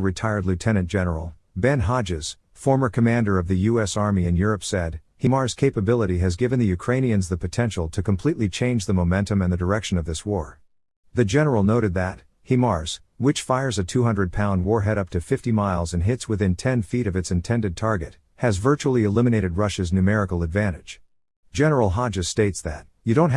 Retired Lieutenant General Ben Hodges, former commander of the U.S. Army in Europe, said HIMARS capability has given the Ukrainians the potential to completely change the momentum and the direction of this war. The general noted that, HIMARS, which fires a 200 pound warhead up to 50 miles and hits within 10 feet of its intended target, has virtually eliminated Russia's numerical advantage. General Hodges states that, you don't have